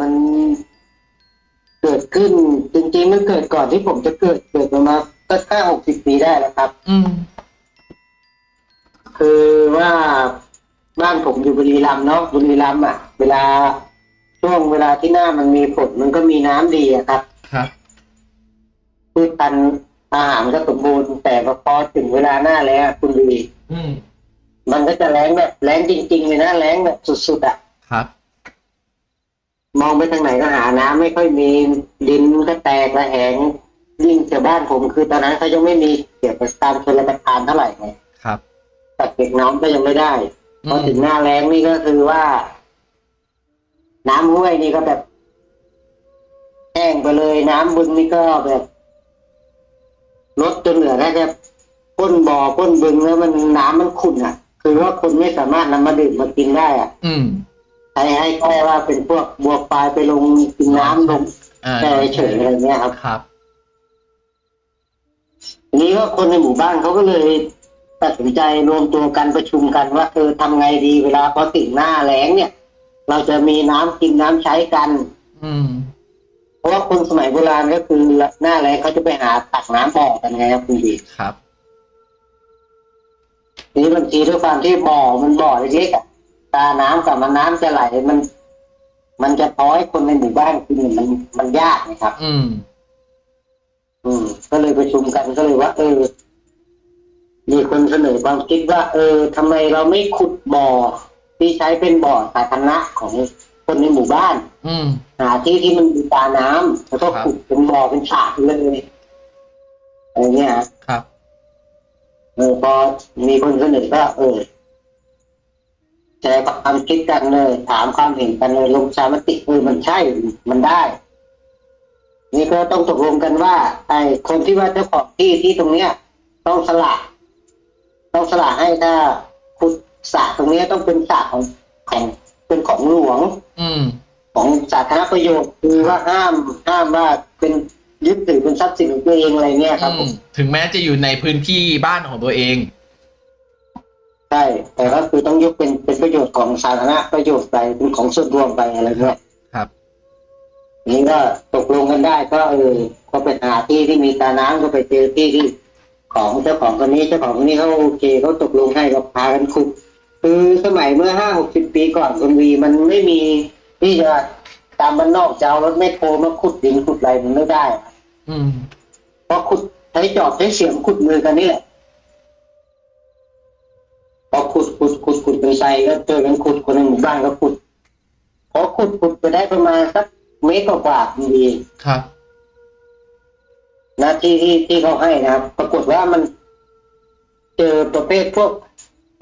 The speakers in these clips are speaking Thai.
มันเกิดขึ้น จริงๆมันเกิดก่อนที่ผมจะเกิดเกิดประมาณก็ห้าหกสิบปีได้แล้วครับ อืม คือว่าบ้านผมอยู่บุรีรัมย์เนาะบุรีรัมย์อะ เวลาช่วงเวลาที่หน้ามันมีฝนมันก็มีน้ำดีอะครับครับพืชพันธุ์อาหารก็สมบูรณ์แต่พอถึงเวลาหน้าแล้วคุณดี อืมมันก็จะแรงแบบแรงจริงๆเลยนะแรงแบบสุดๆอะครับ มองไปทางไหนก็หาน้ำไม่ค่อยมีดินก็แตกระแหงยิ่งแถวบ้านผมคือตอนนั้นเขายังไม่มีเกี่ยวกับการชลประทานเท่าไหร่ไงครับตักเก็บน้ำก็ยังไม่ได้อืพอมถึงหน้าแล้งนี่ก็คือว่า น้ำห้วยนี่ก็แบบแห้งไปเลย น้ำบึงนี่ก็แบบลดจนเหลือแค่แค่ก้นบ่อก้นบึงแล้วมันน้ำมันขุ่นอะ คือว่าคนไม่สามารถนำมาดื่มมากินได้อะ อืม ใช้ให้แค่ว่าเป็นพวกบัวปลายไปลงกินน้ำลงอ่าแค่เฉยๆอะไรเงี้ยครับ ครับ ทีนี้ก็คนในหมู่บ้านเขาก็เลยตัดสินใจรวมตัวกันประชุมกันว่าเออทำไงดีเวลาพอถึงหน้าแล้งเนี่ย เราจะมีน้ำกินน้ำใช้กัน อืม เพราะว่าคนสมัยโบราณก็คือหน้าแล้งเขาจะไปหาตักน้ำบ่อกันไงครับคุณดีครับ ทีนี้บางทีด้วยความที่บ่อมันบ่อเล็กๆอะ ตาน้ำกับมันน้ำจะไหลมัน มันจะพอให้คนในหมู่บ้านกินเนี่ยมันมันยากนะครับ อืม อืม ก็เลยประชุมกันก็เลยว่า เออ มีคนเสนอความคิดว่า เออทำไมเราไม่ขุดบ่อที่ใช้เป็นบ่อสาธารณะของคนในหมู่บ้าน อืมหาที่ที่มันมีตาน้ำแล้วก็ครับขุดเป็นบ่อเป็นฉากเลยอะไรเงี้ยฮะครับเออพอมีคนเสนอก็เออ แชร์ความคิดกันเลย ถามความเห็นกันเลยลงประชามติเออมันใช่มันได้ นี่ก็ต้องตกลงกันว่า ไอ้คนที่ว่าเจ้าของที่ที่ตรงเนี้ย ต้องสละต้องสละให้ถ้าขุดสระตรงเนี้ยต้องเป็นสระของของเป็นของหลวง อืม ของสาธารณประโยชน์คือว่าห้ามห้ามว่าเป็นยึดถือเป็นทรัพย์สินของตัวเองอะไรเงี้ยครับผมถึงแม้จะอยู่ในพื้นที่บ้านของตัวเอง ใช่แต่ก็คือต้องยกเป็นเป็นประโยชน์ของสาธารณประโยชน์ไปเป็นของส่วนรวมไปอะไรเงี้ยครับนี่ก็ตกลงกันได้ก็เออก็ไปหาที่ที่มีตาน้ำก็ไปเจอที่ที่ของเจ้าของคนนี้เจ้าของคนนี้เขาโอเคเขาตกลงให้ก็พากันขุดคือสมัยเมื่อห้าหกสิบปีก่อนคนวีมันไม่มีที่จะตามบ้านนอกจะเอารถแมคโครมาขุดดินขุดอะไรมันไม่ได้ อืมเพราะขุดใช้จอบใช้เสียมขุดมือกันนี่แหละ พอขุดขุดขุดขุดเป็นไซก็เจอกันขุดคนในหมู่บ้านก็ขุดพอขุดขุดไปได้ประมาณสักเมตรกว่าๆดีครับนะที่ที่ที่เขาให้นะครับ ปรากฏว่ามัน เจอประเภทพวก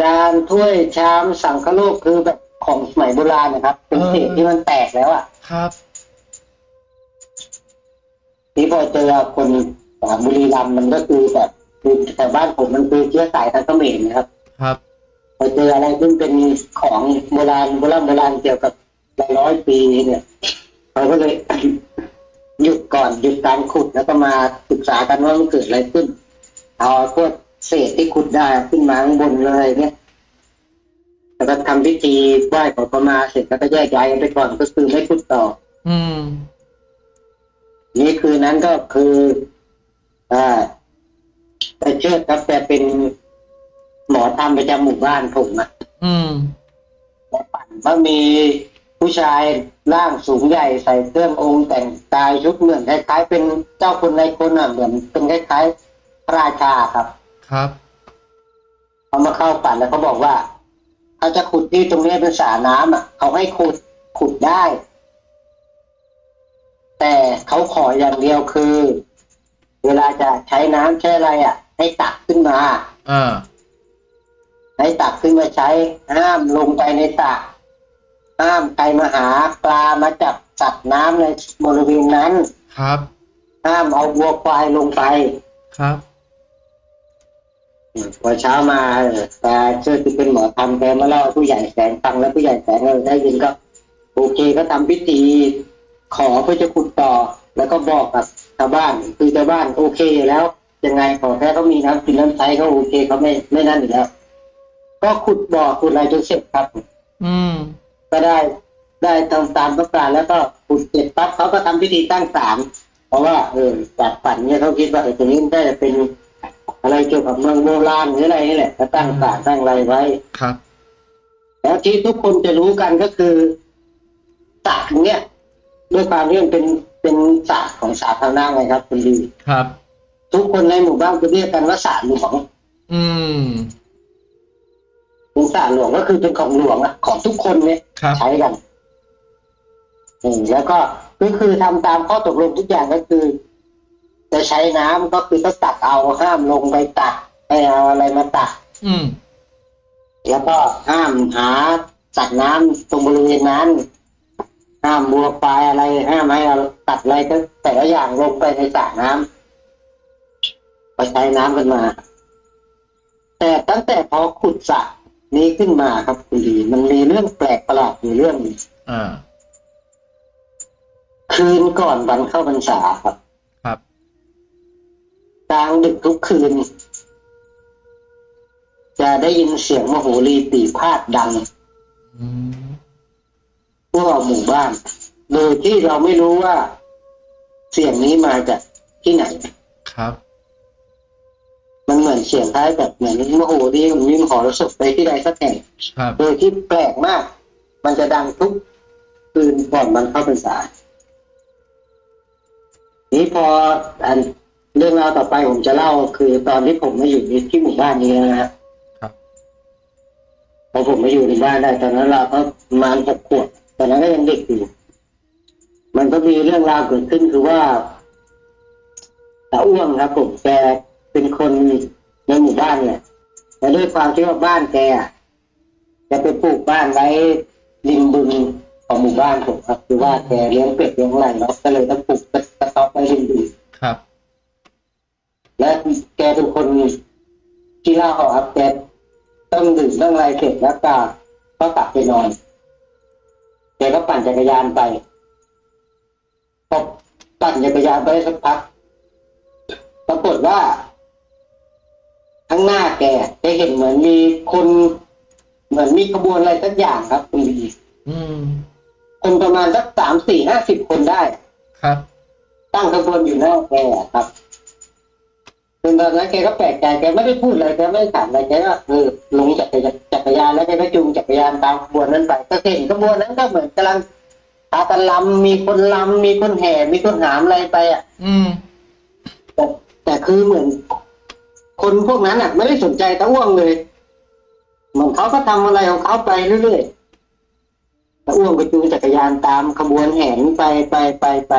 จานถ้วยชามสังคโลกคือแบบของสมัยโบราณนะครับ เป็นเศษที่มันแตกแล้วอะ ครับที่พอเจอคนสามบุรีรัมย์มันก็คือแบบคือแต่บ้านผมมันคือเชื้อสายทางเขมรนะครับ ครับ พอเจออะไรซึ่งเป็นของโบราณโบราณโบราณเกี่ยวกับหลายร้อยปีเนี่ยเราก็เลยหยุดก่อนหยุดการขุดแล้วก็มาศึกษากันว่ามันเกิดอะไรขึ้น เอาพวกเศษที่ขุดได้ขึ้นมาข้างบนเลยเนี่ยแล้วก็ทำพิธีไหว้ขอประมาเสร็จแล้วก็แยกย้ายกันไปก่อนก็คือไม่ขุดต่อ อืม นี่คือนั้นก็คือ อ่าแต่เชิดครับแกเป็น หมอทำประจำหมู่บ้านผมอะอืมปั่นก็มีผู้ชายร่างสูงใหญ่ใส่เครื่ององค์แต่งกายชุดเหมือนคล้ายๆเป็นเจ้าคนในคนอะเหมือนเป็นคล้ายๆพระราชาครับ ครับเขามาเข้าปั่นแล้วเขาบอกว่าถ้าจะขุดที่ตรงนี้เป็นสระน้ำอะเขาให้ขุดขุดได้ แต่เขาขออย่างเดียวคือ เวลาจะใช้น้ำใช้อะไรอะ ให้ตักขึ้นมา อ่า ให้ตักขึ้นมาใช้ห้ามลงไปในสระห้ามใครมาหาปลามาจับสัตว์น้ำในบริเวณนั้น ครับ ห้ามเอาวัวควายลงไปครับพอเช้ามาตาเชื่อที่เป็นหมอทำแกมาเล่าให้ผู้ใหญ่แสงฟังแล้วผู้ใหญ่แสงเออได้ยินก็ โอเคก็ทำพิธีขอเพื่อจะขุดต่อ แล้วก็บอกกับชาวบ้านคือชาวบ้านโอเคอยู่แล้วยังไงขอแค่เขามีน้ำกินน้ำใช้เขาโอเคเขาไม่ไม่นั่นอยู่แล้ว ก็ขุดบ่อขุดอะไรจนเสร็จครับ อืม ก็ได้ได้ทำตามต้องการแล้วก็ขุดเสร็จปั๊บเขาก็ทำพิธีตั้งศาลเพราะว่าเออจากฝันเนี่ยเขาคิดว่าไอ้ตัวนี้ได้จะเป็นอะไรเกี่ยวกับเมืองโบราณหรืออะไรนี่แหละก็ตั้งศาลตั้งอะไรไว้ ครับ แล้วที่ทุกคนจะรู้กันก็คือศาลเนี่ยด้วยความที่มันเป็นเป็นศาลของสาธารณะไงครับคุณดี ครับ ทุกคนในหมู่บ้านจะเรียกกันว่าศาลหลวง อืม เป็นศาลหลวงก็คือเป็นของหลวงอะของทุกคนเนี่ยครับ ใช้กันอืมแล้วก็ก็คือทำตามข้อตกลงทุกอย่างก็คือ จะใช้น้ำก็คือต้องตักเอาห้ามลงไปตักให้เอาอะไรมาตัก อืม แล้วก็ห้ามหาสัตว์น้ำตรงบริเวณนั้น ห้ามบัวปลายอะไรห้ามให้เราตัดอะไรก็แต่ละอย่างลงไปในสระน้ำไปใช้น้ำกันมา แต่ตั้งแต่พอขุดสระ นี้ขึ้นมาครับคุณดีมันมีเรื่องแปลกประหลาดอยู่เรื่องหนึ่งอ่า คืนก่อนวันเข้าพรรษาครับ ครับกลางดึกทุกคืน จะได้ยินเสียงมโหรีตีพาดดังอืมทั่วหมู่บ้าน โดยที่เราไม่รู้ว่า เสียงนี้มาจากที่ไหน ครับมันเหมื อนเสียงคล้ายแบบเหมือนมโหรีมันมีมหรสพไปที่ใดสักแห่งครับโดยที่แปลกมาก มันจะดังทุกคืนก่อนมันเข้าพรรษานี้พออันเรื่องราวต่อไปผมจะเล่าคือตอนที่ผมมาอยู่ในที่หมู่บ้านนี้นะฮะครับพอผมมาอยู่ในบ้านได้ตอนนั้นเราก็ประมาณหกขวบตอนนั้นก็ยังเด็กอยู่มันก็มีเรื่องราวเกิดขึ้นคือว่าตาอ้วงครับผมแกเป็นคน ในหมู่บ้านเนี่ยแต่ด้วยความที่ว่าบ้านแกอะแกไปปลูกบ้านไว้ริมบึงของหมู่บ้านผมครับคือว่าแกเลี้ยงเป็ดเลี้ยงอะไรเนาะก็เลยต้องปลูกกระต๊อบไว้ริมบึงครับ และแกเป็นคนที่เล่าครับแกต้องดื่มต้องอะไรเสร็จแล้วก็ก็กลับไปนอนแกก็ปั่นจักรยานไปพอปั่นจักรยานไปได้สักพักปรากฏว่า ข้างหน้าแกแกเห็นเหมือนมีคนเหมือนมีขบวนอะไรสักอย่างครับคุณดีอืมคนประมาณสักสามสี่ห้าสิบคนได้ ครับ ตั้งขบวนอยู่หน้าแกอะครับจนตอนนั้นแกก็แปลกใจแกไม่ได้พูดอะไรแกไม่ได้ถามอะไรแกก็เออลงจากจักรยานแล้วแกก็จูงจักรยานตามขบวนนั้นไปก็เห็นขบวนนั้นก็เหมือนกำลังพากันลำมีคนลำมีคนแห่มีคนหามอะไรไปอะ อืมแต่แต่คือเหมือน คนพวกนั้นอะ ไม่ได้สนใจตะอ้วงเลย เหมือนเขาก็ทำอะไรของเขาไปเรื่อยๆตะอ้วงก็จูงจักรยานตามขบวนแห่นี้ไปไปไปไป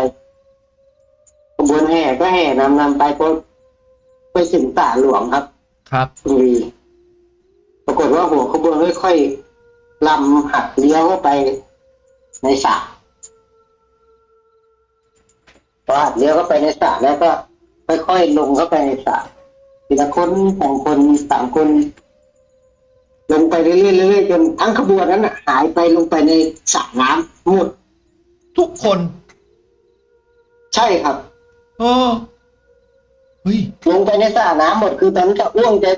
ขบวนแห่ก็แห่นำนำไปพอไปถึงตาหลวงครับ ครับคุณวีปรากฏว่าหัวขบวนค่อยๆลำหักเลี้ยวเข้าไปในสระพอหักเลี้ยวเข้าไปในสระแล้วก็ ค่อยๆลงเข้าไปในสระ ทีละคนสองคนสามคน ลงไปเรื่อยๆเรื่อยๆจนทั้งขบวนนั้นน่ะหายไปลงไปในสระน้ำหมดทุกคน ใช่ครับเออเฮ้ยลงไปในสระน้ำหมดคือตอนนั้นจะอ้วงจะ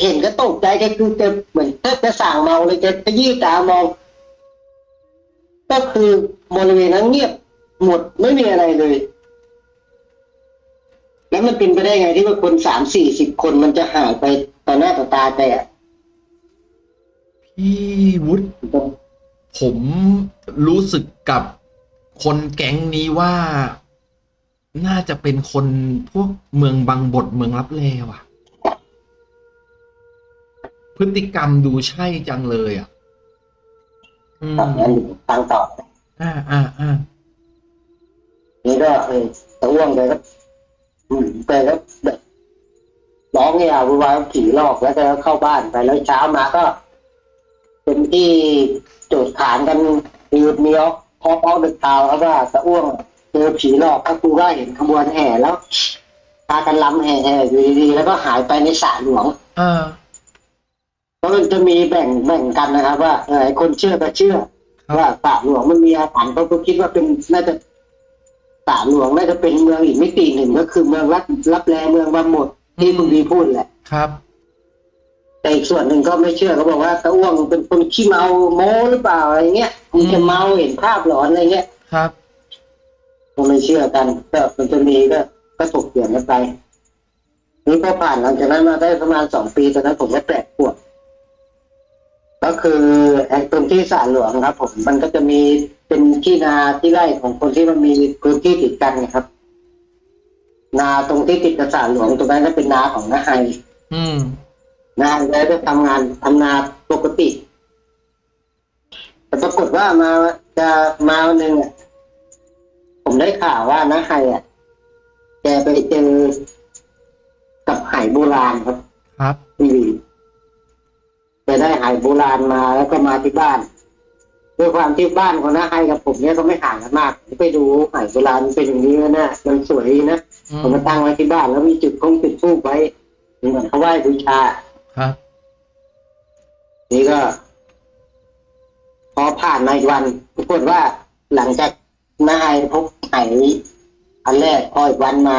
เห็นก็ตกใจก็คือจะเหมือนแทบจะสั่งเมาเลยจะจะยี่ตามอง ก็คือบริเวณนั้นเงียบหมดไม่มีอะไรเลย แล้วมันเป็นไปได้ไงที่ว่าคนสามสี่สิบคนมันจะหายไปต่อหน้าต่อตาแต่พี่วุฒิผมรู้สึกกับคนแก๊งนี้ว่าน่าจะเป็นคนพวกเมืองบางบทเมืองรับแลว่ะ พฤติกรรมดูใช่จังเลยอะอืมครับงั้นทางต่ออ่าอ่าอ่านี่ก็เออตะอ้วงเลยก็ อืมแกก็แบบร้องเนี่ยวุ่นวายผีหลอกแล้วแกก็เข้าบ้านไปแล้วเช้ามาก็ เป็นที่โจทย์ขานกันมีมีออกพอเอาเด็กข่าวครับว่าตะอ้วงเจอผีหลอกก็ครูก็เห็นขบวนแห่แล้วพากันลำแห่ๆอยู่ดีๆแล้วก็หายไปในสระหลวงอ่าเพราะมันจะมีแบ่งแบ่งกันนะครับ ว่าไอ้คนเชื่อก็เชื่อว่าสระหลวงมันมีอาถรรพ์เขาก็คิดว่าเป็นน่าจะ สระหลวงน่าจะเป็นเมืองอีกมิติหนึ่งก็คือเมืองรับรับแลเมืองบางหมดที่คุณวีพูดแหละครับแแต่อีกส่วนหนึ่งก็ไม่เชื่อเขาบอกว่าตะอ้วงเป็นคนขี้เมาโม้หรือเปล่าอะไรเงี้ยมันจะเมาเห็นภาพหลอนอะไรเงี้ยครับก็ไม่เชื่อกันก็มันจะมีก็ก็ถกเถียงกันไปนี่พอผ่านหลังจากนั้นมาได้ประมาณสองปีตอนนั้นผมก็แปลกปวด ก็คือไอ้ตรงที่สระหลวงครับ ผมมันก็จะมีเป็นที่นาที่ไร่ของคนที่มันมีพื้นที่ติดกันนะครับ นาตรงที่ติดกับสระหลวงตรงนั้นก็เป็นนาของนาไฮอืมนาไฮแล้วก็ทำงานทำนาปกติ แต่ปรากฏว่ามาจะมาวันหนึ่งอะผมได้ข่าวว่านาไฮอะแกไปเจอกับไหโบราณครับ ครับที วีไปได้หายโบราณมาแล้วก็มาที่บ้านด้วยความที่บ้านของน้าไฮกับผมเนี่ยก็ไม่ห่างกันมาก ไปดูหายโบราณเป็นอย่างนี้นะเนี่ยมันสวยดีนะอืผมมมาตั้งไว้ที่บ้านแล้วมีจุดคงจุดทูบไว้เหมือนเขาไหว้บูชาครับ นี่ก็ พอผ่านมาอีกวันปรากฏว่าหลังจากน้าไฮพบไหอันแรกพออีกวันมา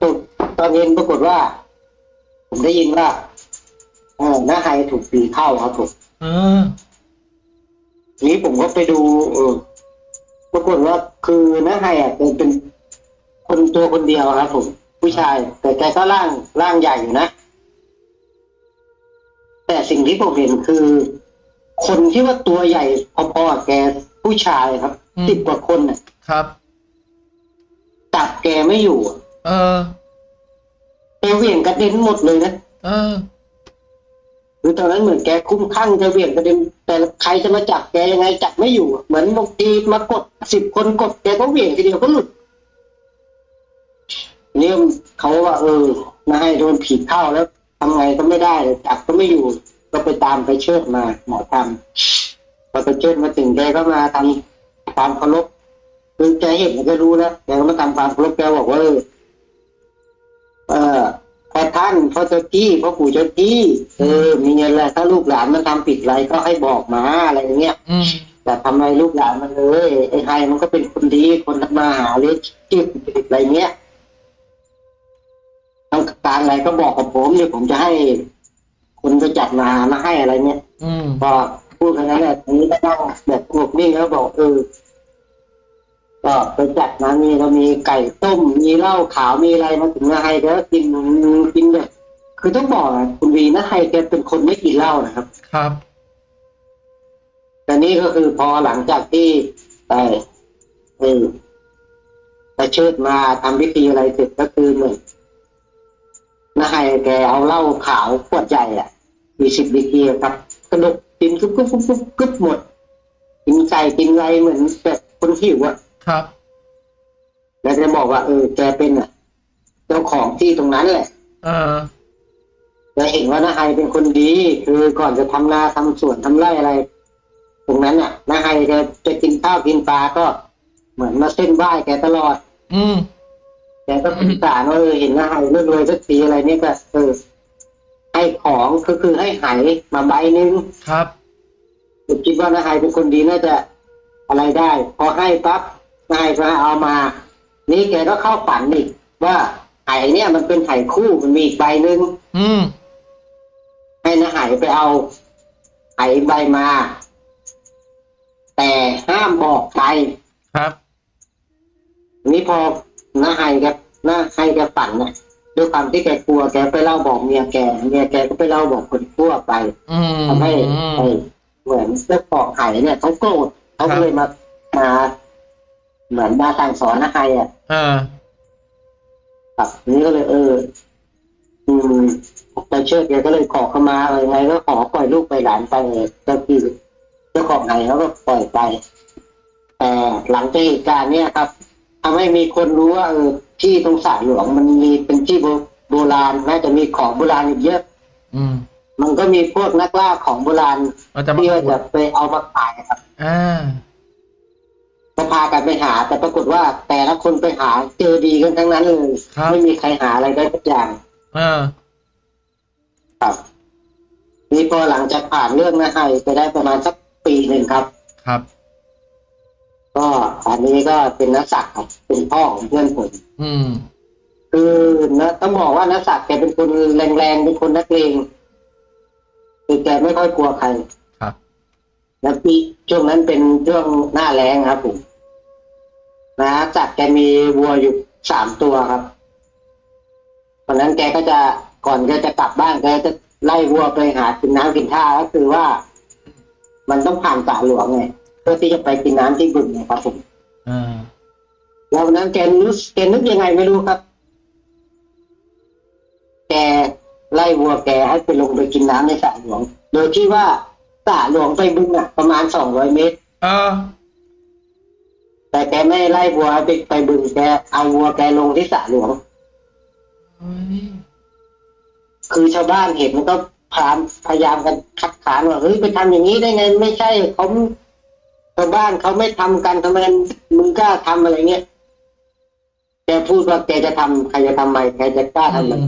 ตกตอนเย็นปรากฏว่า ผมได้ยินว่า เออน้าไฮถูกผีเข้าครับผมเออทีนี้ผมก็ไปดู เออปรากฏว่าคือน้าไฮอะเป็นเป็นคนตัวคนเดียวครับผม ผู้ชาย แต่แกก็ร่างร่างใหญ่อยู่นะ แต่สิ่งที่ผมเห็นคือ คนที่ว่าตัวใหญ่พอๆกับแกผู้ชายครับอืมสิบกว่าคนน่ะ ครับ จับแกไม่อยู่อะเออ แกเหวี่ยงกระเด็นหมดเลยนะ เออ คือตอนนั้นเหมือนแกคุ้มข้างจะเวี่ยงกระเด็นแต่ใครจะมาจับแกยังไงจับไม่อยู่ เหมือนบางทีมากดสิบคนกดแกก็เวี่ยงทีเดียวก็หลุดเนี่ยเขาว่า เออนายโดนผีเข้าแล้วทำไงก็ไม่ได้เลยจับก็ไม่อยู่ ก็ไปตามไปเชิดมาหมอทำพอไปเชิดมาถึงแกก็มาทำความเคารพคือแกเห็นแกรู้แล้วแกก็มาทำความเคารพแกบอกว่าเออานพอเจ้าที่พอปู่เจ้าที่เออมีเงินอะไรถ้าลูกหลานมันทำผิดอะไรก็ให้บอกมาอะไรอย่างเงี้ยอืมแต่ทำไมลูกหลานมันเลยไอ้ไฮมันก็เป็นคนดีคนทำมาหาเลี้ยงชีพอะไรเงี้ยต้องการอะไรก็บอกกับผมเดี๋ยวผมจะให้คนไปจัดมามาให้อะไรเงี้ยอืมพอพูดแค่นั้นแหละทีนี้ก็นั่งแบบงบนิ่งแล้วบอกเออ ก็ไปจัดมามีเรามีไก่ต้ม มีเหล้าขาวมีอะไรมาถึงมาให้ก็กินกินแบบคือต้องบอกอะคุณวีนะไฮแกเป็นคนไม่กินเหล้านะครับ ครับแต่นี่ก็คือพอหลังจากที่ไปเออไปเชิดมาทำพิธีอะไรเสร็จก็คือเหมือนนายแกเอาเหล้าขาวขวดใหญ่อะมีสิบดีกรีอะครับกระดกกินกึบกึบกึบกึบกึบหมดกินไก่กินอะไรเหมือนแบบคนหิวอะ ครับ แล้วแกบอกว่าเออแกเป็นอะเจ้าของที่ตรงนั้นแหละ เออแกเห็นว่านาไฮเป็นคนดี คือก่อนจะทำนาทำสวนทำไร่อะไร ตรงนั้นน่ะนาไฮแกจะกินข้าวกินปลาก็เหมือนมาเส้นไหว้แกตลอด อืมแกก็สงสารว่าเออเห็นนาไฮเรื่อรวยสักทีอะไรเนี่ยก็เออให้ของก็คือให้ไหมาใบหนึงครับผมคิดว่านาไฮเป็นคนดีน่าจะอะไรได้ พอให้ปั๊บ นาไฮก็เอามา นี่แกก็เข้าฝันอีกว่าไหเนี่ยมันเป็นไหคู่มันมีอีกใบหนึ่งอืมให้นาหายไปเอาไหใบมา แต่ห้ามบอกใครครับนี่พอนาหายแกนาหายแกฝันนะด้วยความที่แกกลัวแกไปเล่าบอกเมียแกเมียแกก็ไปเล่าบอกคนทั่วไปอืมทำให้ไอ้เหมือนเจ้าของไหเนี่ยเขาโกรธเขาก็เลยมามา เหมือนมาสั่งสอนนาหายอะเออครับนี่ก็เลยเออ อืมไปเชิดแกก็เลยขอเข้ามาอะไรไงก็ขอปล่อยลูกไปหลานไปเจ้าที่เจ้าของไหนเขาก็ปล่อยไปแต่หลังจากเหตุการณ์เนี้ยครับทำให้มีคนรู้ว่าเออที่ตรงสระหลวงมันมีเป็นที่โบโบราณน่าจะมีของโบราณอยู่เยอะ อืม มันก็มีพวกนักล่าของโบราณเราจะมาที่ว่าขุจะดไปเอามาขายครับ อ่า ก็พากันไปหา แต่ปรากฏว่าแต่ละคนไปหาเจอดีกันทั้งนั้นเลยครับ ไม่มีใครหาอะไรได้สักอย่างเออ ครับนี่พอหลังจากผ่านเรื่องนะไฮไปได้ประมาณสักปีหนึ่งครับ ครับ ก็อันนี้ก็เป็นนักศักดิ์ครับเป็นพ่อของเพื่อนผม อืม คือนะต้องบอกว่านักศักดิ์แกเป็นคนแรงๆเป็นคนนักเลงคือแกไม่ค่อยกลัวใครครับ แล้วปีช่วงนั้นเป็นช่วงหน้าแรงครับผม นะจัดแกมีวัวอยู่สามตัวครับตอนนั้นแกก็จะก่อนแกจะกลับบ้านแกจะไล่วัวไปหากินน้ำกินท่าก็คือว่า มันต้องผ่านสระหลวงไงเพื่อที่จะไปกินน้ำที่บึงนะครับผมอ่าแล้ววันนั้นแกรู้สึกแกนึกยังไงไม่รู้ครับ แกไล่วัวแกให้ไปลงไปกินน้ำในสระหลวง โดยที่ว่าสระหลวงไปบึงอะ ประมาณสองร้อยเมตร เออ แต่แกไม่ไล่วัวไปไปบึงแกเอาวัวแกลงที่สระหลวงเฮ้ยคือชาวบ้านเห็นมันก็พยายามพยายามกันคัดค้านว่าเฮ้ยไปทำอย่างนี้ได้ไงไม่ใช่เขาชาวบ้านเขาไม่ทำกันทำไมมึงกล้าทำอะไรเงี้ยแกพูดว่าแกจะทำใครจะทำไมใครจะกล้าทำมัน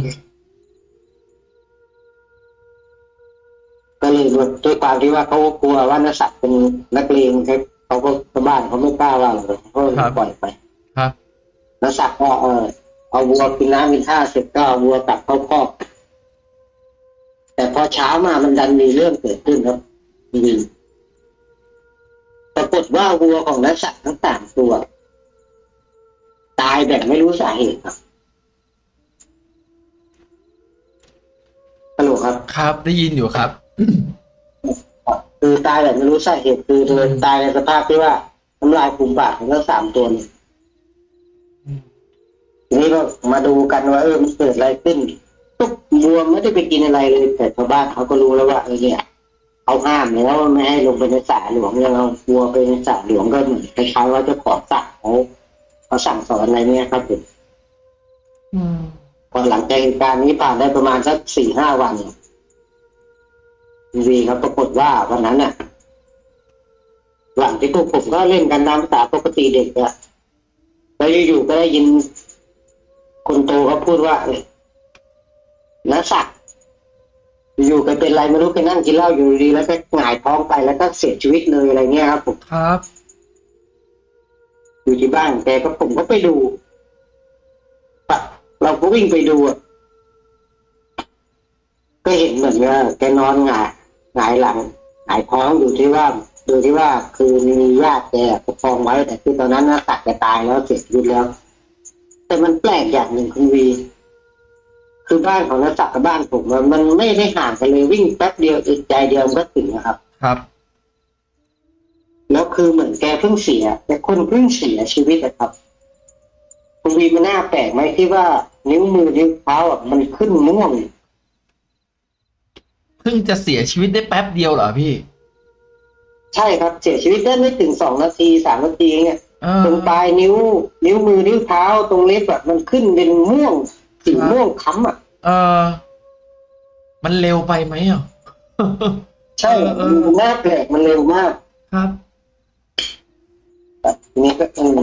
ก็เลยด้วยความที่ว่าเขากลัวว่านักสัตว์เป็นนักเลงเขา เขาก็ชาวบ้านเขาไม่กล้าว่าเลยเขาก็ปล่อยไป ครับนักสัตว์ก็เออเอาวัวกินน้ำกินท่าเสร็จก็เอาวัวกลับเข้าคอกแต่พอเช้ามามันดันมีเรื่องเกิดขึ้นครับมีปรากฏว่าวัวของนักสัตว์ทั้งสามตัว ตายแบบไม่รู้สาเหตุครับฮัลโหลครับ ครับ ได้ยินอยู่ครับ คือตายแบบไม่รู้สาเหตุคือโดยตายในสภาพที่ว่าน้ำลายฟูมปากของทั้งสามตัวเนี่ยทีนี้ก็มาดูกันว่าเออมันเกิดอะไรขึ้นตุ๊กวัวไม่ได้ไปกินอะไรเลยแต่ชาวบ้านเขาก็รู้แล้วว่าเออเนี่ยเขาห้ามแล้วว่าไม่ให้ลงไปในสระหลวงยังเอาวัวไปในสระหลวงก็เหมือนคล้ายๆว่าเจ้าของสระเขาเขาสั่งสอนอะไรเนี่ยครับผมอืมพอหลังจากเหตุการณ์นี้ผ่านได้ประมาณสักสี่ห้าวัน วีครับปรากฏว่าวันนั้นน่ะหลังที่พวกผมก็เล่นกันตามภาษาปกติเด็กอะแล้วอยู่ๆก็ได้ยิน คนโตเขาพูดว่าเอ้ยนักสักดิ์อยู่ๆก็เป็นไรไม่รู้ไปนั่งกินเหล้าอยู่ดีๆแล้วก็หงายท้องไปแล้วก็เสียชีวิตเลยอะไรเงี้ยครับผมครับ อยู่ที่บ้านแต่ก็ผมก็ไปดูปะเราก็วิ่งไปดูอะก็เห็นเหมือนว่าแกนอนหงาย หงายหลังหงายท้องอยู่ที่ว่าดูที่ว่าคือมีญาติแกประคองไว้ แต่คือตอนนั้นนะตัดแกตายแล้วเสียชีวิตแล้ว แต่มันแปลกอย่างหนึ่งคุณวี คือบ้านของนักสักกับบ้านผมอะมันไม่ได้ห่างกันเลยวิ่งแป๊บเดียวอีกใจเดียวมันก็ถึงนะครับ ครับ แล้วคือเหมือนแกเพิ่งเสีย แต่คนเพิ่งเสียชีวิตอะครับ คุณวีมันน่าแปลกไหมที่ว่านิ้วมือนิ้วเท้าอะมันขึ้นม่วง เพิ่งจะเสียชีวิตได้แป๊บเดียวเหรอพี่ ใช่ครับเสียชีวิตได้ไม่ถึงสองนาทีสามนาทีเนี่ยเออ ตรงปลายนิ้ว นิ้วมือนิ้วเท้าตรงเล็บแบบมันขึ้นเป็นม่วงสีครับม่วงค้ำอะ เออ มันเร็วไปไหมอะ ใช่เออเออ มันน่าแปลกมันเร็วมากครับทีนี้ก็อืม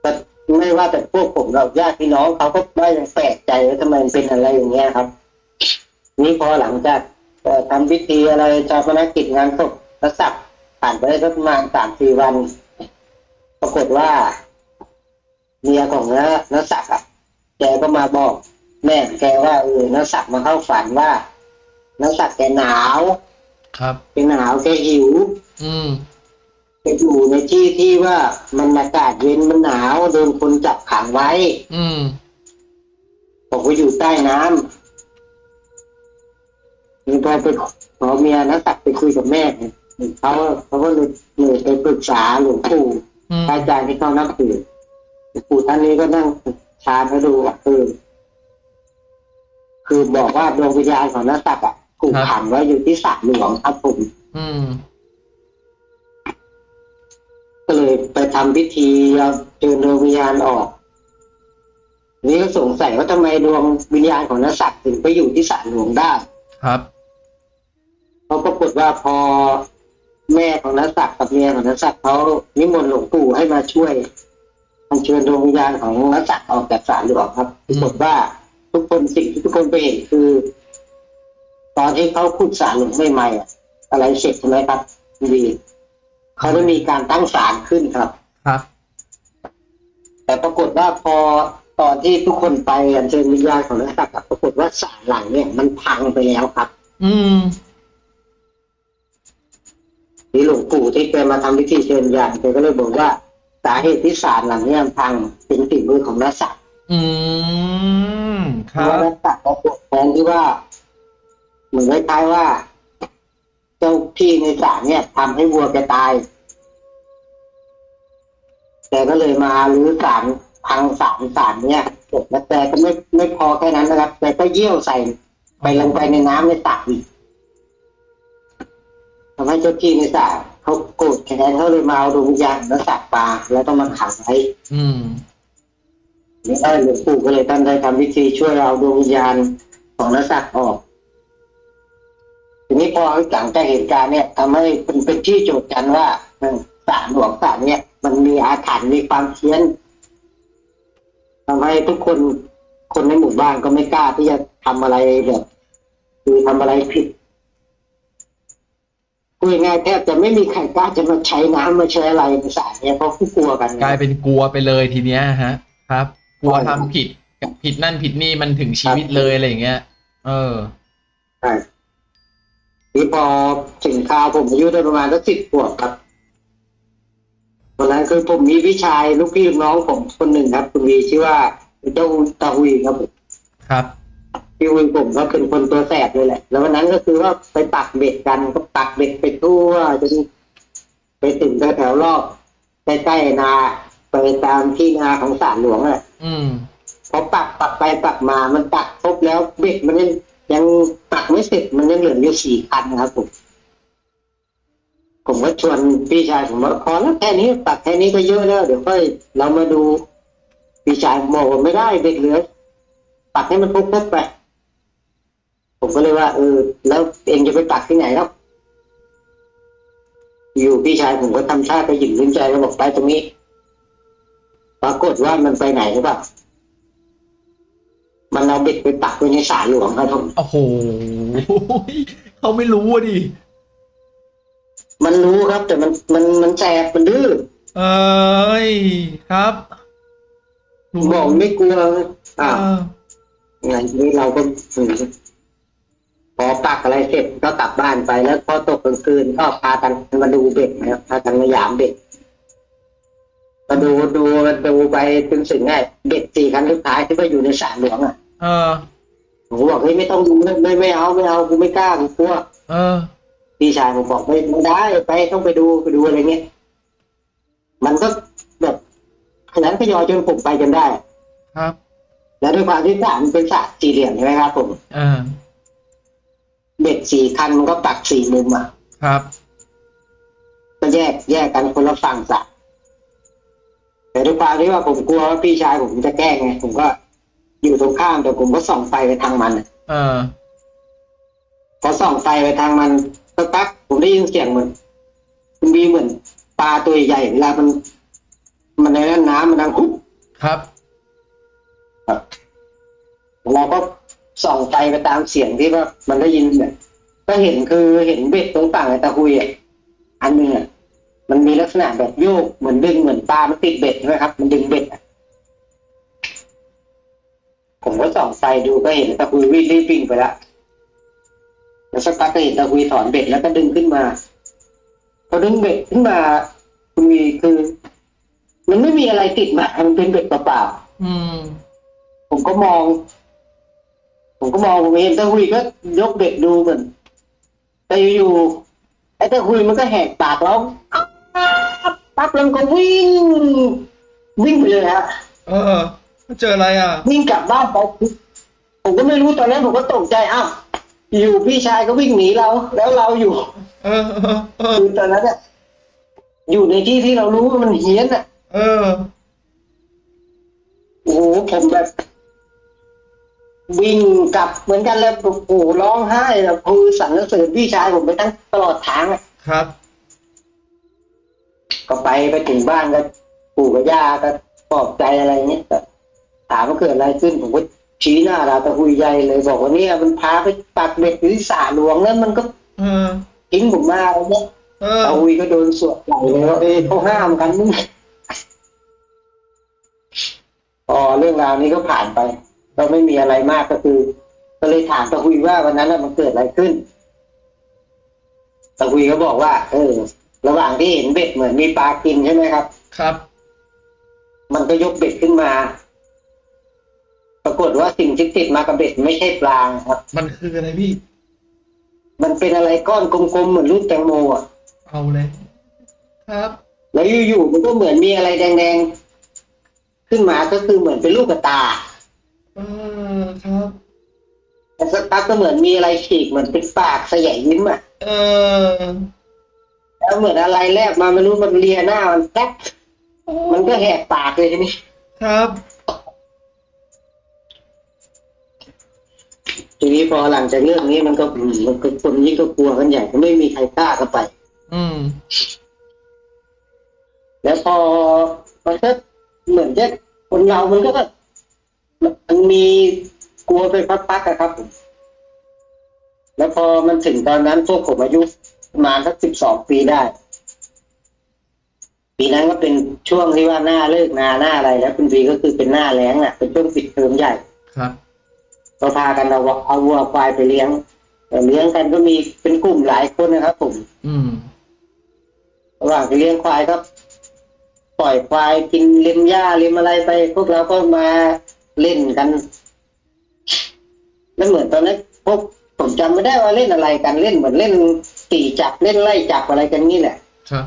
แต่ไม่ว่าแต่พวกผมเราญาติพี่น้องเขาก็ได้ยังแปลกใจว่าทำไมมันเป็นอะไรอย่างเงี้ยครับ นี่พอหลังจากเอ่อทำพิธีอะไรชาปนกิจงานศพกษัตริย์ผ่านไปได้สักประมาณสามสี่วัน ปรากฏว่าเมียของน้าน้าศักดิ์อะแกก็มาบอก แม่แกว่าเออน้าศักดิ์มาเข้าฝันว่าน้าศักดิ์แกหนาว ครับแกหนาวแกหิว อืมแกอยู่ในที่ที่ว่ามันอากาศเย็นมันหนาวโดนคนจับขังไว้ อืมบอกว่าอยู่ใต้น้ำ นี่พอไปขอเมียนะตักไปคุยกับแม่เนี่ยเขาเขาก็เลยเลยไปปรึกษาหลวงปู่อืมพระอาจารย์ที่เขานับถือหลวงปู่ท่านนี้ก็นั่งชาให้ดูว่าเออคือบอกว่าดวงวิญญาณของนักตักอะถูกขังไว้อยู่ที่สระหลวงครับผมอืมก็เลยไปทำพิธีเอาเชิญดวงวิญญาณออกนี่ก็สงสัยว่าทำไมดวงวิญญาณของนักสักถึงไปอยู่ที่สระหลวงได้ ครับเพราปรากฏว่าพอแม่ของนักสักกับเมียของนักสักดิ์เขานิมนต์หลวงปู่ให้มาช่วยอัญเชิญดวงวิญญาณของนักสักดิ์ออกจากสระหลวงครับปรากฏว่าทุกคนสิ่งที่ทุกคนไปเห็นคือ ตอนที่เขาขุดสระหลวงใหม่ๆอะอะไรเสร็จใช่ไหมครับคุณวีเขาได้มีการตั้งศาลขึ้นครับ ครับ แต่ปรากฏว่าพอตอนที่ทุกคนไปอัญเชิญวิญญาณของนักสักอะปรากฏว่าศาลหลังเนี่ยมันพังไปแล้วครับ อืม นี่หลวงปู่ที่แกมาทำพิธีเชิญญาณแกก็เลยบอกว่า สาเหตุที่ศาลหลังเนี้พังเป็นฝีมือของนักสัตว์อืมเพครัราะว่าบนักสัตว์เขาปกแทนที่ว่าเหมือนคล้ายๆว่า เจ้าที่ในศาลเนี่ยทำให้วัวแกตายแกก็เลยมาลื้อศาลพังศาลศาลเนี่ยเสร็จแล้วแกก็ไม่ไม่พอแค่นั้นนะครับแกก็เยี่ยวใส่ไปลงไปในน้ำในสระอีก ทำให้เจ้าที่ในสระเขาโกรธแค้นเขาเลยมาเอาดวงวิญญาณและสัตว์ปลาแล้วต้องมาขังไว้อืมนี่ได้หลวงปู่ก็เลยท่านได้ทำพิธีช่วยเอาดวงวิญญาณของนักสัตว์ออกทีนี้พอหลังจากเหตุการณ์เนี่ยทำให้เป็นเป็นที่โจทย์กันว่าเออศาลหลวงศาลเนี่ย มันมีอาถรรพ์มีความเพี้ยนทำให้ทุกคนคนในหมู่บ้านก็ไม่กล้าที่จะทำอะไรแบบคือทำอะไรผิด พูดง่ายๆแทบจะไม่มีใครกล้าจะมาใช้น้ำมาใช้อะไรในศาลเนี่ยเพราะผู้กลัวกันกลายเป็นกลัวไปเลยทีเนี้ยฮะ ครับ กลัวใช่ทำผิดผิดนั่นผิดนี่มันถึงชีวิตเลยอะไรอย่างเงี้ย เออใช่นี่พอถึงคราวผมอายุได้ประมาณสักสิบขวบครับตอนนั้นคือผมมีพี่ชายลูกพี่ลูกน้องผมคนหนึ่งครับ คุณวีชื่อว่าเจ้าตาหุยครับผมครับ พี่หุยผมก็เป็นคนตัวแสบเลยแหละ แล้ววันนั้นก็คือว่าไปปักเบ็ดกันก็ปักเบ็ดไปทั่วจนไปถึงแถวๆรอบใกล้ๆนาไปตามที่นาของศาลหลวงอะ อืมพอปักปักไปปักมา มันปักครบแล้วเบ็ดมันยังยังปักไม่เสร็จมันยังเหลืออยู่สี่คันครับผมผมก็ชวนพี่ชายผมว่าพอแล้วแค่นี้ปักแค่นี้ก็เยอะแล้วเดี๋ยวค่อยเรามาดูพี่ชายผมบอกว่าไม่ได้เบ็ดเหลือปักให้มันครบๆไป ผมก็เลยว่าเออแล้วเองจะไปปักที่ไหนครับ อยู่พี่ชายผมก็ทำท่าไปหยิบลิ้นใจแล้วบอกไปตรงนี้ ปรากฏว่ามันไปไหนหรือเปล่ามันเอาเบ็ดไปปักไว้ในศาลหลวงครับผมโอ้โหเขาไม่รู้อะดิมันรู้ครับ แต่มันมันมันแสบมันดื้อเอ้ยครับรู้บอกไม่กลัวเออ่าองานนี้เราก็ อืมพอปักอะไรเสร็จก็กลับบ้านไปแล้วพอตกกลางคืนก็พากันมาดูเบ็ดนะครับพากันมายามเบ็ดมาดูดูดูไปจนถึงไงเบ็ดสี่คันสุดท้ายที่ว่าอยู่ในศาลหลวงอะ เออผมบอกเฮ้ยไม่ต้องดูไม่ไม่ไม่เอาไม่เอากูไม่กล้ากูกลัวเออพี่ชายผมบอกไม่ไม่ได้ไปต้องไปดูไปดูอะไรเงี้ยมันก็แบบขยันขยอจนผมไปจนได้ ครับ แล้วด้วยความที่สระมันเป็นสระสี่เหลี่ยมใช่ไหมครับผมเออ เบ็ดสี่คันมันก็ปักสี่มุมอะ ครับ ก็แยกแยกกันคนละฝั่งสระแต่ด้วยความที่ว่าผมกลัวว่าพี่ชายผมจะแกล้งไงผมก็อยู่ตรงข้ามแต่ผมก็ส่องไฟไปทางมันอะเออ พอส่องไฟไปทางมันสักพักผมได้ยินเสียงเหมือนมันมีเหมือนปลาตัวใหญ่เวลามัน มันในนั้นน้ำมันดังคุบครับ เราก็ ส่องไฟไปตามเสียงที่ว่ามันได้ยินเนี่ยก็เห็นคือเห็นเบ็ดตรงฝั่งไอ้ตะคุยอะอันหนึงอะมันมีลักษณะแบบโยกเหมือนดึงเหมือนปลามันติดเบ็ดใช่ไหมครับ มันดึงเบ็ดอะผมก็ส่องไฟดูก็เห็นตะคุยวิ่งรีบวิ่งไปละแล้วสักพักก็เห็นตะคุยถอนเบ็ดแล้วก็ดึงขึ้นมาพอดึงเบ็ดขึ้นมาคุณวีคือ มันไม่มีอะไรติดมา มันเป็นเบ็ดเปล่าๆอืมผมก็มอง ผมก็มองผมเห็นตะหุยก็ยกเบ็ดดูเหมือนแต่อยู่ๆไอ้ตะหุยมันก็แหกปากร้องปั๊บแล้วมันก็วิ่ง วิ่งไปเลยฮะเออเจออะไรอะ วิ่งกลับบ้านไปผมก็ไม่รู้ตอนนั้นผมก็ตกใจอ้าวอยู่พี่ชายก็วิ่งหนีเรา แล้วเราอยู่เออเออเออคือตอนนั้นเนี่ยอยู่ในที่ที่เรารู้ว่ามันเฮี้ยนอะเออโอ้โหผมแบบ วิ่งกลับเหมือนกันแล้วโอ้โหร้องไห้แบบคือสรรเสริญพี่ชายผมไปทั้งตลอดทางอะครับ ก็ไปไปถึงบ้านก็ปู่กับย่าก็ปลอบใจอะไรเงี้ยก็ถามว่าเกิดอะไรขึ้นผมก็ชี้หน้าเราตะคุยใหญ่เลยบอกว่าเนี่ยมันพาไปปักเบ็ดอยู่ที่สาหลวงแล้วมันก็เออทิ้งผมมาอะไรเงี้ยเออตะคุยก็โดนสวดใหญ่เลยว่าเอ้ยเขาห้ามกันมึงพอเรื่องราวนี้ก็ผ่านไป ก็ไม่มีอะไรมากก็คือ ก็เลยถามตะหุยว่าวันนั้นน่ะมันเกิดอะไรขึ้นตะหุยก็บอกว่า เออ ระหว่างที่เห็นเบ็ดเหมือนมีปลากินใช่ไหมครับ ครับ มันก็ยกเบ็ดขึ้นมา ปรากฏว่าสิ่งที่ติดมากับเบ็ดไม่ใช่ปลาครับ มันคืออะไรพี่ มันเป็นอะไรก้อนกลมๆเหมือนลูกแตงโมอะเอาเลย ครับ แล้วอยู่ๆมันก็เหมือนมีอะไรแดงๆขึ้นมาก็คือเหมือนเป็นลูกกระตาเออครับแล้วสักพักก็เหมือนมีอะไรฉีกเหมือนเป็นปากสยายยิ้มอะ เออ แล้วเหมือนอะไรแลบมาไม่รู้มันเลียหน้ามันแป๊บมันก็แหกปากเลยทีนี้ครับ ทีนี้พอหลังจากเรื่องนี้มันก็อืมมันก็คนยิ่งก็กลัวกันใหญ่ก็ไม่มีใครกล้าเข้าไป อืม แล้วพอมันก็เหมือนจะคนเรามันก็ มันมีกลัวไปพักๆอะครับผมแล้วพอมันถึงตอนนั้นพวกผมอายุประมาณสักสิบสองปีได้ ปีนั้นก็เป็นช่วงที่ว่าหน้าเลิกนาหน้าอะไรแล้วคุณปีก็คือเป็นหน้าแล้งอะ เป็นช่วงปิดเทอมใหญ่ ครับก็พากันเอาวัวเอาวัวควายไปเลี้ยงแต่เลี้ยงกันก็มีเป็นกลุ่มหลายคนนะครับผมอืมระหว่างไปเลี้ยงควายก็ปล่อยควายกินเล็มหญ้าเล็มอะไรไป พวกเราก็มา เล่นกันแล้วเหมือนตอนนั้นพวกผมจำไม่ได้ว่าเล่นอะไรกันเล่นเหมือนเล่นตีจับเล่นไล่จับอะไรกันนี่แหละครับ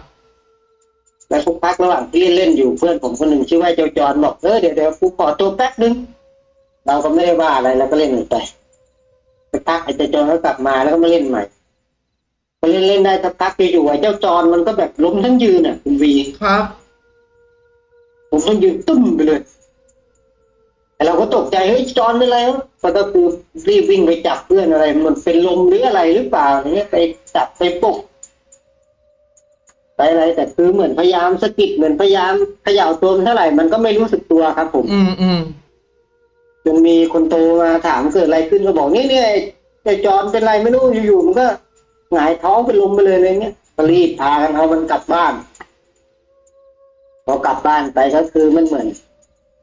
แล้วทุกพักระหว่างที่เล่นเล่นอยู่เพื่อนผมคนหนึ่งชื่อว่าเจ้าจอนบอกเออเดี๋ยวเดี๋ยวกูขอตัวแป๊บนึงเราก็ไม่ได้ว่าอะไรแล้วก็เล่นไปไปพักไอ้เจ้าจอนก็กลับมาแล้วก็มาเล่นใหม่พอเล่นเล่นได้สักพักอยู่ๆไอ้เจ้าจอนมันก็แบบล้มทั้งยืนอะคุณวีครับ ผมต้องยืนตุ้มไปเลยแต่ เราก็ตกใจเฮ้ยจอนเป็นไรวะก็คือรีบวิ่งไปจับเพื่อนอะไร มันเป็นลมหรืออะไรหรือเปล่าอย่างเงี้ยไปจับไปปลุกไปอะไรแต่คือเหมือนพยายามสะกิดเหมือนพยายามเขย่าตัวมันเท่าไหร่มันก็ไม่รู้สึกตัวครับ ผม อืมอืมจนมีคนโตมาถามเกิดอะไรขึ้นก็บอกนี่เนี่ยไอ้จอนเป็นไรไม่รู้อยู่ๆมันก็หงายท้องเป็นลมไปเลยอะไรเงี้ยก็รีบพากันเอามันกลับบ้านพอกลับบ้านไปก็คือมันเหมือน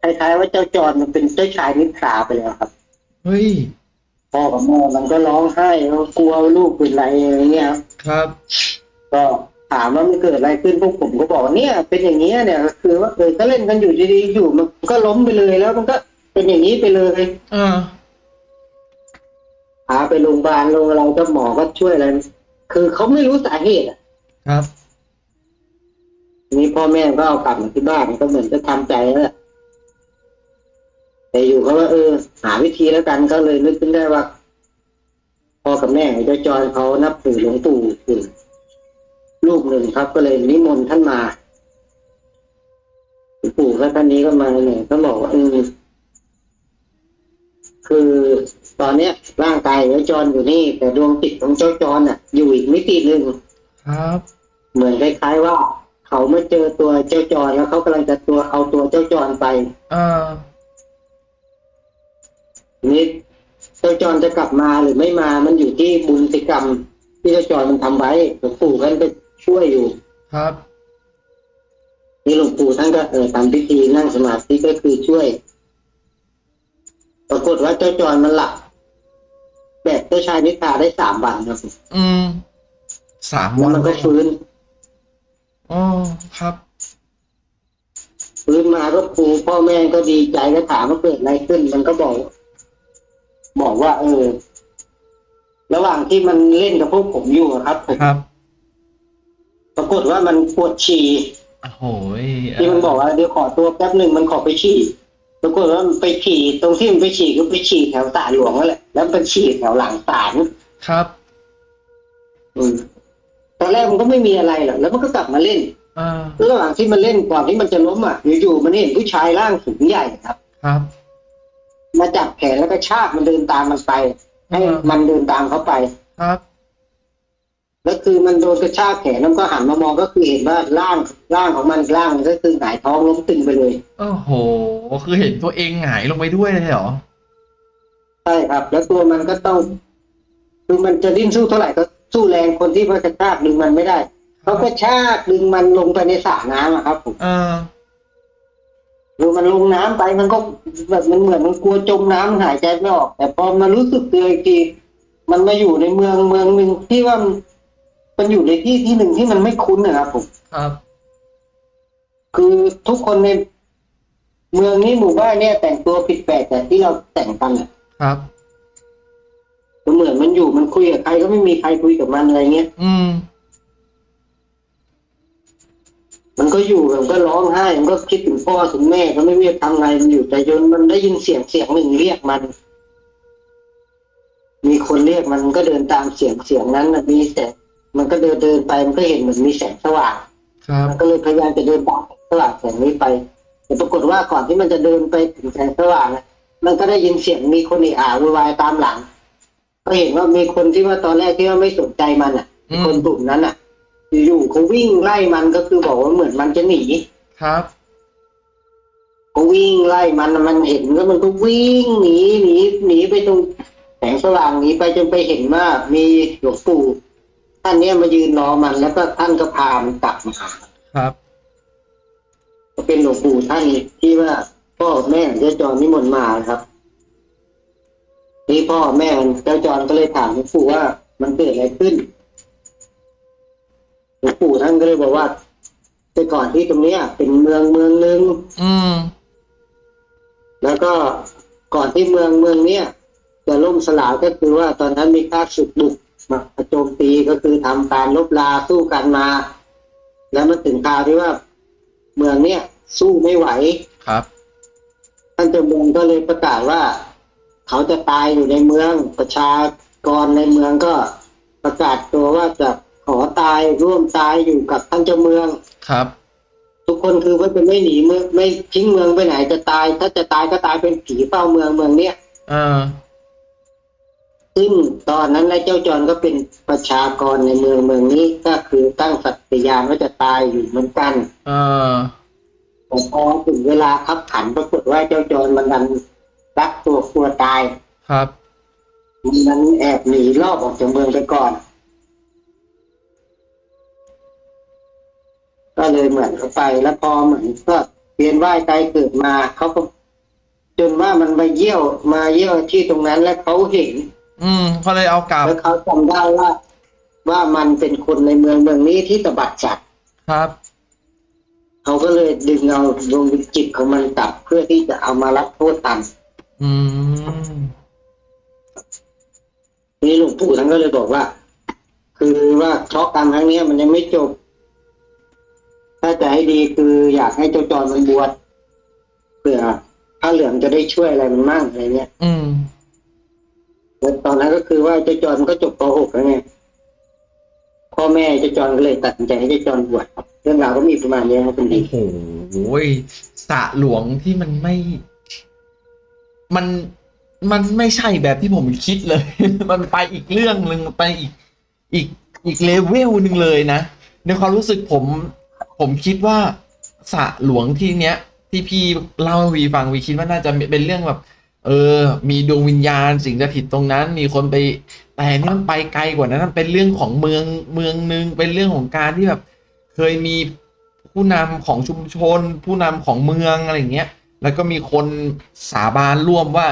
คล้ายๆว่าเจ้าจอนมันเป็นเจ้าชายนิทราไปแล้วครับเฮ้ยพ่อกับแม่มันก็ร้องไห้ว่ากลัวลูกเป็นไรอะไรเงี้ยครับครับ ก็ถามว่ามันเกิดอะไรขึ้นพวกผมก็บอกว่าเนี่ย เป็นอย่างเงี้ยเนี่ยก็คือว่าเออก็เล่นกันอยู่ดีๆอยู่มันก็ล้มไปเลยแล้วมันก็เป็นอย่างนี้ไปเลยอ่าพาไปโรงพยาบาลโรงอะไรก็หมอก็ช่วยอะไรคือเขาไม่รู้สาเหตุอะครับ ทีนี้พ่อแม่ก็เอากลับมาที่บ้านก็เหมือนจะทำใจแล้วแหละ แต่อยู่เขาว่าเออ หาวิธีแล้วกันก็เลยนึกขึ้นได้ว่าพ่อกับแม่เจ้าจอยเขานับถือหลวงปู่อยู่ลูกหนึ่งครับ ก็เลยนิมนต์ท่านมาหลวงปู่ก็ท่านนี้ก็มาเนี่ยก็บอกว่าเออคือตอนเนี้ยร่างกายเจ้าจรอยู่นี่ แต่ดวงจิตของเจ้าจรอะ อยู่อีกมิติหนึ่งครับ เหมือนคล้ายๆว่า เขาไม่เจอตัวเจ้าจรแล้วเขากำลังจะตัวเอาตัวเจ้าจรไปอ่าที นี้เจ้าจรจะกลับมาหรือไม่มามันอยู่ที่บุญสิกรรม ที่เจ้าจรมันทำไว้หลวงปู่ท่านก็ช่วยอยู่ ครับนี่หลวงปู่ท่านก็เออทำพิธีนั่งสมาธิก็คือช่วย ปรากฏว่าเจ้าจรมันหลับแบบเจ้าชายนิทราได้สามวันครับอืมสามแล้ววันมันก็เลยฟื้นอ๋อครับฟื้นมาก็ครูพ่อแม่ก็ดีใจก็ถามว่าเกิดอะไรขึ้น มันก็บอก บอกว่า เออ ระหว่างที่มันเล่นกับพวกผมอยู่อะครับผมครับปรากฏว่ามันปวดฉี่โอ้โหยที่มันบอกว่าเดี๋ยวขอตัวแป๊บหนึ่งมันขอไปฉี่ปรากฏว่ามันไปฉี่ตรงที่มันไปฉี่ก็ไปฉี่แถวศาลหลวงนั่นแหละแล้วมันฉี่แถวหลังศาลครับอืมตอนแรกมันก็ไม่มีอะไรหรอกแล้วมันก็กลับมาเล่นอ่าระหว่างที่มันเล่นก่อนที่มันจะล้มอะอยู่ๆมันเห็นผู้ชายร่างสูงใหญ่ครับ ครับ มาจับแขนแล้วก็ชากมันเดินตามมันไป ให้อ่ามัมันเดินตามเขาไป ครับ แล้วคือมันโดนกระชากแขนแล้วก็หันมามองก็คือเห็นว่าร่างร่างของมันร่างมันก็คือหงายท้องล้มตึงไปเลยโอ้โห คือเห็นตัวเองหงายลงไปด้วยเลยเหรอ ใช่ครับ แล้วตัวมันก็ต้องคือมันจะดิ้นสู้เท่าไหร่ก็สู้แรงคนที่มันกระชากดึงมันไม่ได้เขาก็ชากดึงมันลงไปในสระน้ำอะครับผม เออ เออมันลงน้ำไปมันก็แบบมันเหมือนมันกลัวจมน้ำหายใจไม่ออก แต่พอมารู้สึกตัวอีกทีมันมาอยู่ในเมืองเมืองหนึ่งที่ว่ามันมันอยู่ในที่ที่หนึ่งที่มันไม่คุ้นนะครับผมครับ คือทุกคนในเมืองนี้หมู่บ้านเนี่ย แต่งตัวผิดแปลกแต่ที่เราแต่งกันอะครับมันเหมือนมันอยู่มันคุยกับใครก็ไม่มีใครคุยกับมันอะไรเงี้ยอืม มันก็อยู่แบบก็ร้องไห้ มันก็คิดถึงพ่อถึงแม่ก็ไม่รู้จะทำไงมันอยู่แต่จนมันได้ยินเสียงเสียงหนึ่งเรียกมัน มีคนเรียกมันก็เดินตามเสียงเสียงนั้นน่ะมีแสงมันก็เดินเดินไปมันก็เห็นเหมือนมีแสงสว่างครับมันก็เลยพยายามจะเดินตามแสงสว่างแสงนี้ไป แต่ปรากฏว่าก่อนที่มันจะเดินไปถึงแสงสว่างน่ะมันก็ได้ยินเสียงมีคนเอะอะโวยวายตามหลัง ก็เห็นว่ามีคนที่ว่าตอนแรกที่ว่าไม่สนใจมันอะอืมคนกลุ่มนั้นอะ อยู่ๆเขาวิ่งไล่มันก็คือบอกว่าเหมือนมันจะหนีครับเขาวิ่งไล่มันมันเห็นแล้วมันก็วิ่งหนีหนีหนีไปตรงแสงสว่างหนีไปจนไปเห็นว่ามีหลวงปู่ท่านเนี้ยมายืนรอมันแล้วก็ท่านก็พามันกลับมาครับก็เป็นหลวงปู่ท่านที่ว่าพ่อแม่เจ้าจอนนิมนต์มาครับนี่พ่อแม่เจ้าจอนก็เลยถามหลวงปู่ว่ามันเกิดอะไรขึ้น หลวงปู่ท่านก็เลยบอกว่า แต่ก่อนที่ตรงเนี้ย เป็นเมืองเมืองหนึ่งอืม แล้วก็ก่อนที่เมืองเมืองเนี้ยจะล่มสลายก็คือว่าตอนนั้นมีข้าศึกบุกมาโจมตีก็คือทำการลบลาสู้กันมา แล้วมันถึงคราวที่ว่า เมืองเนี้ยสู้ไม่ไหวครับท่านเจ้าเมืองก็เลยประกาศว่า เขาจะตายอยู่ในเมืองประชากรในเมืองก็ประกาศตัวว่าจะข อตายร่วมตายอยู่กับท่านเจ้าเมืองครับ ทุกคนคือว่าจะไม่หนีเมืองไม่ทิ้งเมืองไปไหนจะตาย ถ้าจะตายก็ตายเป็นผีเฝ้าเมืองเมืองเนี้ยเออซึ่งตอนนั้นนายเจ้าจรก็เป็นประชากรในเมืองเมืองนี้ก็คือตั้งสัตยานว่าจะตายอยู่เหมือนกันเออแต่พอถึงเวลาขับขันปรากฏว่าเจ้าจรมันดันรักตัวกลัวตาย ครับ มันแอบหนีรอบออกจากเมืองไปก่อน ก็เลยเหมือนเขาไปแล้วพอเหมือนก็เวียนว่ายตายเกิดมาเขาก็จนว่ามันมาเยี่ยวมาเยี่ยวที่ตรงนั้นแล้วเขาเห็น อืมเขาเลยเอากลับแล้วเขาจำได้ว่า ว่ามันเป็นคนในเมืองเมืองนี้ที่ตบัดจัดครับเขาก็เลยดึงเอาดวงวิญจิตของมันกลับเพื่อที่จะเอามารับโทษตามอืมนี่หลวงปู่ท่านก็เลยบอกว่า คือว่าเคราะห์กรรมครั้งเนี้ยมันยังไม่จบ ถ้าจะให้ดีคืออยากให้เจ้าจอนมันบวชเผื่อพระเหลืองจะได้ช่วยอะไรมันมั่งอะไรเงี้ย อืมแล้วตอนนั้นก็คือว่าเจ้าจอนมันก็จบป .6 แล้วไงพ่อแม่เจ้าจอนก็เลยตัดสินใจให้เจ้าจอนบวชเรื่องราวก็มีประมาณนี้ครับคุณดีโอ้โหสระหลวงที่มันไม่ มันมันไม่ใช่แบบที่ผมคิดเลย มันไปอีกเรื่องหนึ่งไปอีกอีกอีกเลเวลหนึ่งเลยนะในความรู้สึกผม ผมคิดว่าสระหลวงที่เนี้ยที่พี่เล่าให้วีฟังวีคิดว่าน่าจะเป็นเรื่องแบบ เออ มีดวงวิญญาณสิ่งสถิตตรงนั้น มีคนไปแต่นี่มันไปไกลกว่านั้นมันเป็นเรื่องของเมืองเมืองหนึ่งเป็นเรื่องของการที่แบบ เคยมีผู้นำของชุมชน ผู้นำของเมืองอะไรอย่างเงี้ย แล้วก็มีคนสาบานร่วมว่า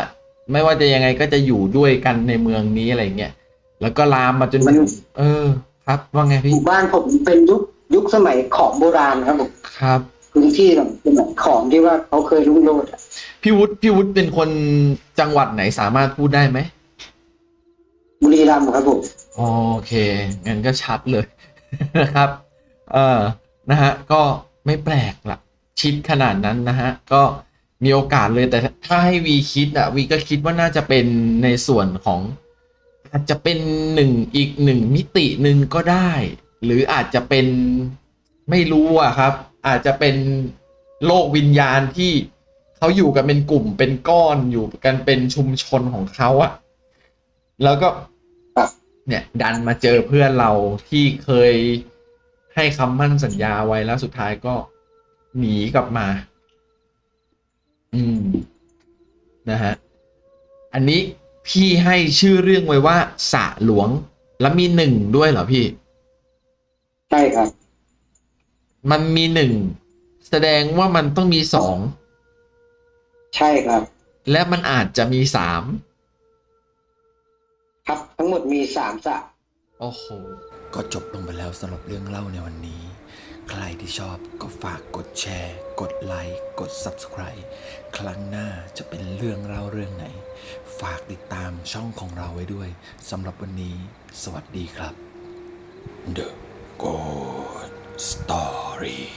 ไม่ว่าจะยังไงก็จะอยู่ด้วยกันในเมืองนี้อะไรอย่างเงี้ยแล้วก็ลามมาจนมันเออ ครับว่าไงหพี่มู่บ้านผมเป็นยุค ยุคสมัยของโบราณครับผมครับพื้นที่แบบเป็นแบบของที่ว่าเขาเคยรุ่งโรจน์อะพี่วุฒิพี่วุฒิเป็นคนจังหวัดไหนสามารถพูดได้ไหมบุรีรัมย์ครับผมโอเคงั้นก็ชัดเลยนะครับ เออนะฮะก็ไม่แปลกละชิดขนาดนั้นนะฮะก็มีโอกาสเลยแต่ถ้าให้วีคิดอะวีก็คิดว่าน่าจะเป็นในส่วนของอาจจะเป็นหนึ่งอีกหนึ่งมิติหนึ่งก็ได้ หรืออาจจะเป็นไม่รู้อะครับ อาจจะเป็นโลกวิญญาณที่เขาอยู่กันเป็นกลุ่มเป็นก้อนอยู่กันเป็นชุมชนของเขาอะแล้วก็เนี่ยดันมาเจอเพื่อนเราที่เคยให้คำมั่นสัญญาไว้แล้วสุดท้ายก็หนีกลับมา อืม นะฮะ อันนี้พี่ให้ชื่อเรื่องไว้ว่าสะหลวง แล้วมีหนึ่งด้วยเหรอพี่ ใช่ครับ มันมีหนึ่งแสดงว่ามันต้องมีสองใช่ครับ และมันอาจจะมีสามครับทั้งหมดมีสามสระโอ้โห ก็จบลงไปแล้วสำหรับเรื่องเล่าในวันนี้ ใครที่ชอบก็ฝากกดแชร์ กดไลค์ กด Subscribe ครั้งหน้าจะเป็นเรื่องเล่าเรื่องไหน ฝากติดตามช่องของเราไว้ด้วยสำหรับวันนี้ สวัสดีครับ The Good Story